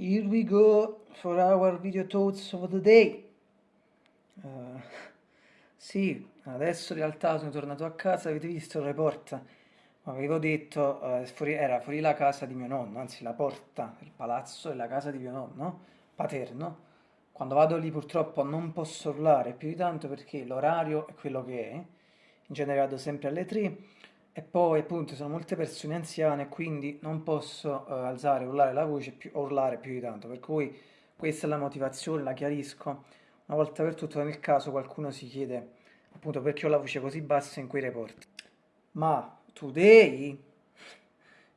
Here we go for our video thoughts of the day. Uh, sì, adesso in realtà sono tornato a casa, avete visto la porta? Avevo detto, uh, fuori, era fuori la casa di mio nonno, anzi la porta del palazzo è la casa di mio nonno, paterno. Quando vado lì purtroppo non posso urlare più di tanto perché l'orario è quello che è. In genere vado sempre alle 3 e poi appunto sono molte persone anziane quindi non posso uh, alzare, urlare la voce più, urlare più di tanto, per cui questa è la motivazione, la chiarisco. Una volta per tutto nel caso qualcuno si chiede appunto perché ho la voce così bassa in quei report. Ma today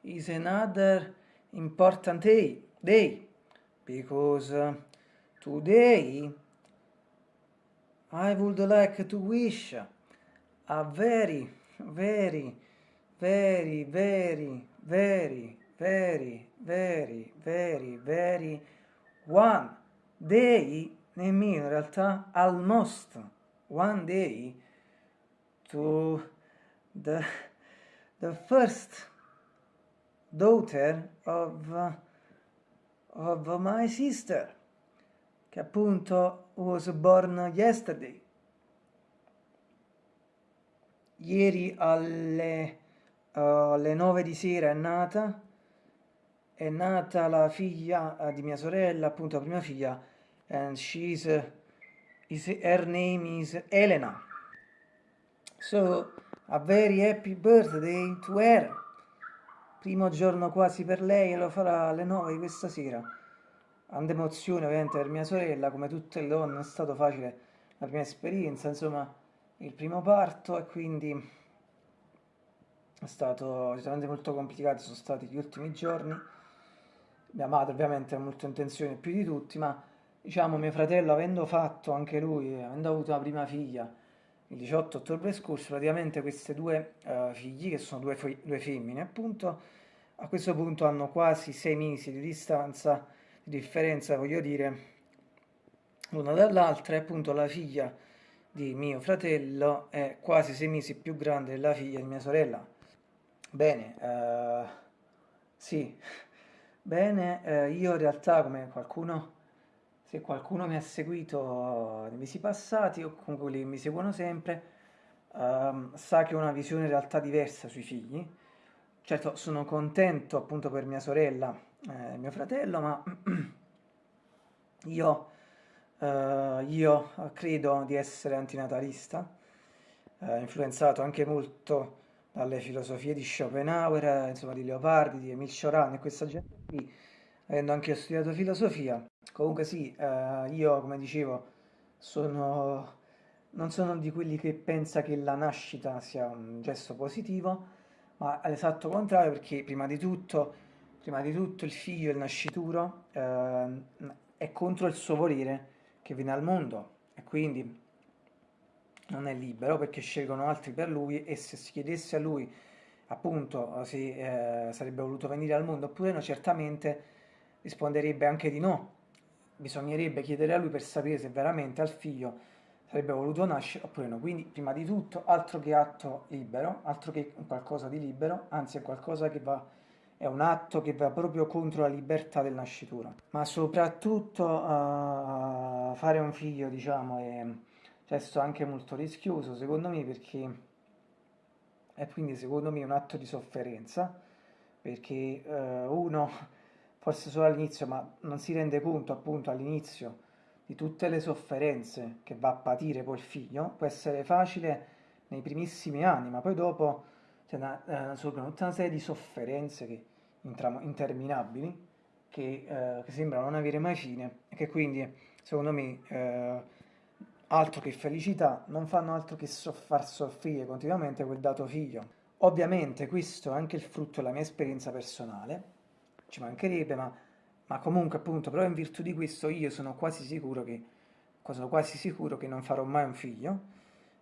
is another important day, day because today I would like to wish a very, very very, very, very, very, very, very, very one day nemmeno in realtà almost one day to the, the first daughter of, of my sister che appunto was born yesterday. Ieri alle alle 9 di sera è nata, è nata la figlia uh, di mia sorella, appunto la prima figlia, and she's, uh, is, her name is Elena. So, a very happy birthday to her. Primo giorno quasi per lei e lo farà alle 9 di questa sera. Grande emozione ovviamente per mia sorella, come tutte le donne è stato facile la prima esperienza, insomma, il primo parto e quindi è stato sicuramente molto complicato, sono stati gli ultimi giorni. Mia madre ovviamente ha molto intenzione più di tutti, ma diciamo mio fratello avendo fatto anche lui, avendo avuto una prima figlia il 18 ottobre scorso, praticamente queste due uh, figli, che sono due, due femmine appunto, a questo punto hanno quasi sei mesi di distanza, di differenza voglio dire, l'una dall'altra e appunto la figlia di mio fratello è quasi sei mesi più grande della figlia di mia sorella Bene, uh, sì, bene, uh, io in realtà come qualcuno, se qualcuno mi ha seguito nei mesi passati o comunque quelli che mi seguono sempre, uh, sa che ho una visione in realtà diversa sui figli. Certo, sono contento appunto per mia sorella e mio fratello, ma io, io credo di essere antinatalista, influenzato anche molto dalle filosofie di Schopenhauer, insomma di Leopardi, di Emile Cioran e questa gente qui, avendo anche studiato filosofia. Comunque sì, eh, io come dicevo sono, non sono di quelli che pensa che la nascita sia un gesto positivo, ma all'esatto contrario perché prima di tutto, prima di tutto il figlio, il nascituro, eh, è contro il suo volere che viene al mondo e quindi non è libero perché scelgono altri per lui e se si chiedesse a lui appunto se eh, sarebbe voluto venire al mondo oppure no, certamente risponderebbe anche di no. Bisognerebbe chiedere a lui per sapere se veramente al figlio sarebbe voluto nascere oppure no. Quindi, prima di tutto, altro che atto libero, altro che qualcosa di libero, anzi è qualcosa che va, è un atto che va proprio contro la libertà del nascituro. Ma soprattutto uh, fare un figlio, diciamo, è gesto anche molto rischioso secondo me perché è quindi secondo me un atto di sofferenza perché eh, uno forse solo all'inizio ma non si rende conto appunto all'inizio di tutte le sofferenze che va a patire poi il figlio può essere facile nei primissimi anni ma poi dopo c'è una, eh, una serie di sofferenze che, interminabili che, eh, che sembrano non avere mai fine e che quindi secondo me eh, altro che felicità, non fanno altro che far soffrire continuamente quel dato figlio. Ovviamente questo è anche il frutto della mia esperienza personale, ci mancherebbe, ma, ma comunque appunto, però in virtù di questo io sono quasi sicuro che, sono quasi sicuro che non farò mai un figlio,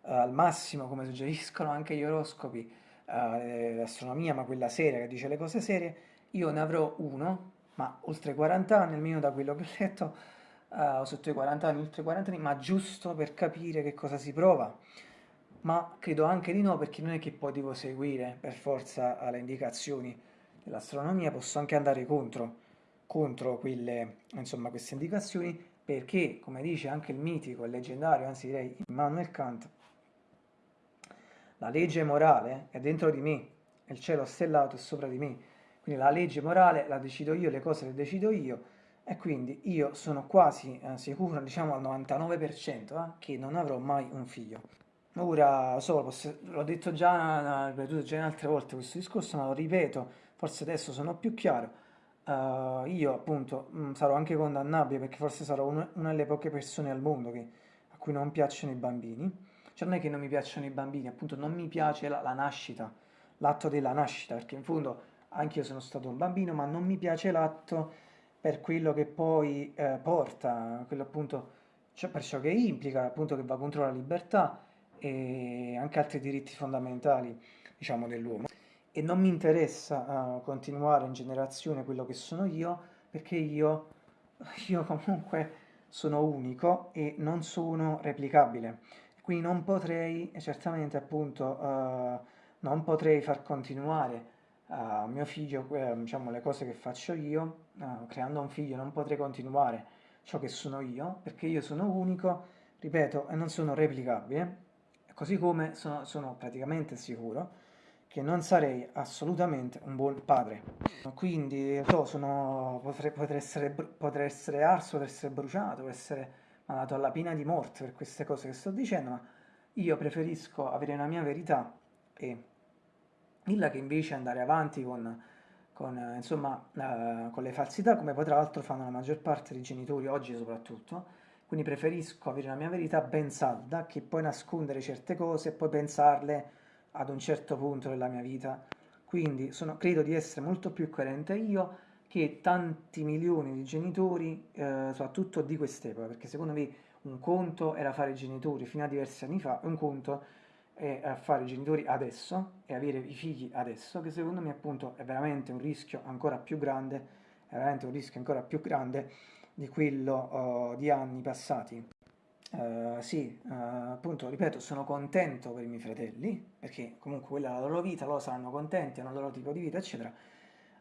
uh, al massimo come suggeriscono anche gli oroscopi, uh, l'astronomia, ma quella seria che dice le cose serie, io ne avrò uno, ma oltre 40 anni, almeno da quello che ho letto, uh, sotto i 40 anni, oltre i 40 anni, ma giusto per capire che cosa si prova. Ma credo anche di no, perché non è che poi devo seguire per forza le indicazioni dell'astronomia, posso anche andare contro contro quelle, insomma, queste indicazioni perché, come dice anche il mitico e leggendario, anzi direi Immanuel Kant, la legge morale è dentro di me, il cielo stellato è sopra di me, quindi la legge morale la decido io, le cose le decido io e quindi io sono quasi eh, sicuro, diciamo al 99%, eh, che non avrò mai un figlio. Ora, so, l'ho detto già, ripetuto già in altre volte questo discorso, ma lo ripeto, forse adesso sono più chiaro uh, io appunto mh, mm, sarò anche condannabile perché forse sarò una, una delle poche persone al mondo che, a cui non piacciono i bambini. Cioè non è che non mi piacciono i bambini, appunto non mi piace la, la nascita, l'atto della nascita, perché in fondo anche io sono stato un bambino, ma non mi piace l'atto per quello che poi eh, porta, quello appunto, cioè per ciò che implica, appunto che va contro la libertà e anche altri diritti fondamentali, diciamo, dell'uomo. E non mi interessa uh, continuare in generazione quello che sono io perché io, io comunque sono unico e non sono replicabile. Quindi non potrei certamente appunto uh, non potrei far continuare uh, mio figlio uh, diciamo le cose che faccio io creando un figlio non potrei continuare ciò che sono io perché io sono unico ripeto e non sono replicabile così come sono, sono praticamente sicuro che non sarei assolutamente un buon padre. Quindi so, sono, potrei, potrei, essere, potrei essere arso, potrei essere bruciato, potrei essere mandato alla pena di morte per queste cose che sto dicendo, ma io preferisco avere una mia verità e dirla che invece andare avanti con, con, insomma, uh, con le falsità, come poi tra l'altro fanno la maggior parte dei genitori oggi soprattutto, quindi preferisco avere una mia verità ben salda che poi nascondere certe cose e poi pensarle ad un certo punto della mia vita. Quindi sono, credo di essere molto più coerente io che tanti milioni di genitori, eh, soprattutto di quest'epoca, perché secondo me un conto era fare i genitori fino a diversi anni fa, un conto è fare i genitori adesso e avere i figli adesso, che secondo me appunto è veramente un rischio ancora più grande, è veramente un rischio ancora più grande di quello uh, di anni passati. Uh, sì, uh, appunto, ripeto, sono contento per i miei fratelli, perché comunque quella è la loro vita, loro saranno contenti, hanno il loro tipo di vita, eccetera.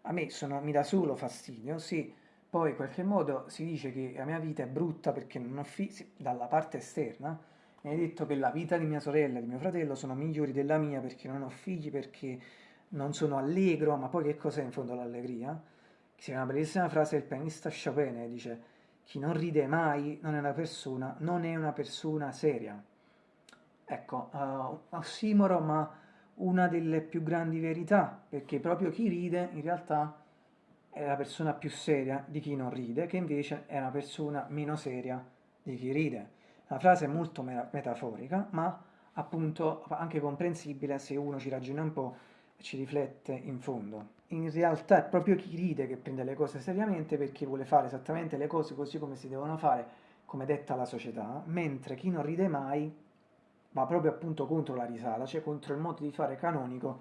A me sono, mi dà solo fastidio, sì, poi in qualche modo si dice che la mia vita è brutta perché non ho figli, dalla parte esterna, mi hai detto che la vita di mia sorella e di mio fratello sono migliori della mia perché non ho figli, perché non sono allegro, ma poi che cos'è in fondo l'allegria? C'è una bellissima frase del pianista Chopin, dice chi non ride mai non è una persona, non è una persona seria. Ecco, uh, ossimoro, ma una delle più grandi verità, perché proprio chi ride in realtà è la persona più seria di chi non ride, che invece è una persona meno seria di chi ride. La frase è molto metaforica, ma appunto anche comprensibile se uno ci ragiona un po' e ci riflette in fondo. In realtà è proprio chi ride che prende le cose seriamente perché vuole fare esattamente le cose così come si devono fare, come detta la società, mentre chi non ride mai va proprio appunto contro la risata, cioè contro il modo di fare canonico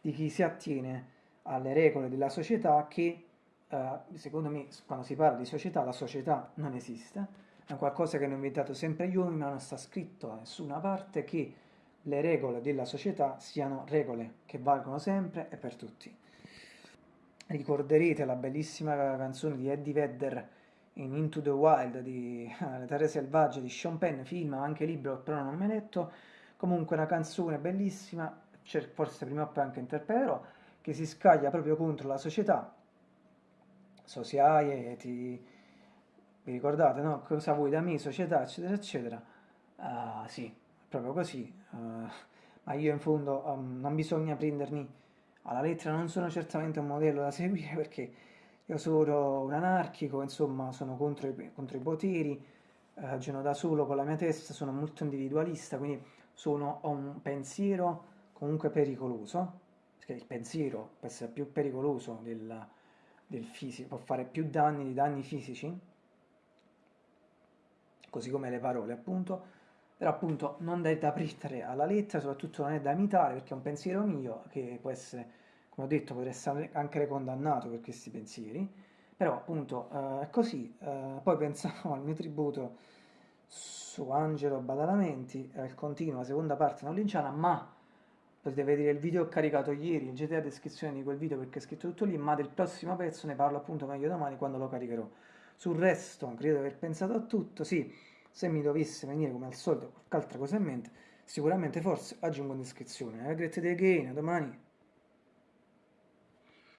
di chi si attiene alle regole della società che, eh, secondo me, quando si parla di società, la società non esiste, è qualcosa che hanno inventato sempre gli uomini, ma non sta scritto da nessuna parte che le regole della società siano regole che valgono sempre e per tutti ricorderete la bellissima canzone di Eddie Vedder in Into the Wild di Le Terre Selvagge di Sean Penn, film, anche libro, però non hai letto. Comunque una canzone bellissima, forse prima o poi anche interpreterò, che si scaglia proprio contro la società, society, vi ricordate, no? Cosa vuoi da me, società, eccetera, eccetera. Uh, sì, proprio così. Uh, ma io in fondo um, non bisogna prendermi alla lettera non sono certamente un modello da seguire perché io sono un anarchico, insomma sono contro i, contro i poteri, ragiono da solo con la mia testa, sono molto individualista, quindi sono, ho un pensiero comunque pericoloso, perché il pensiero può essere più pericoloso del, del fisico, può fare più danni di danni fisici, così come le parole appunto, però appunto non è da prendere alla lettera, soprattutto non è da imitare perché è un pensiero mio che può essere, come ho detto, potrà essere anche condannato per questi pensieri, però appunto eh, è così. Eh, poi pensavo al mio tributo su Angelo Badalamenti, al continuo, la seconda parte non linciana, ma potete vedere il video che ho caricato ieri, leggete la descrizione di quel video perché è scritto tutto lì, ma del prossimo pezzo ne parlo appunto meglio domani quando lo caricherò. Sul resto, credo di aver pensato a tutto, sì, se mi dovesse venire come al solito qualche altra cosa in mente, sicuramente forse aggiungo in descrizione. A great day again, a domani!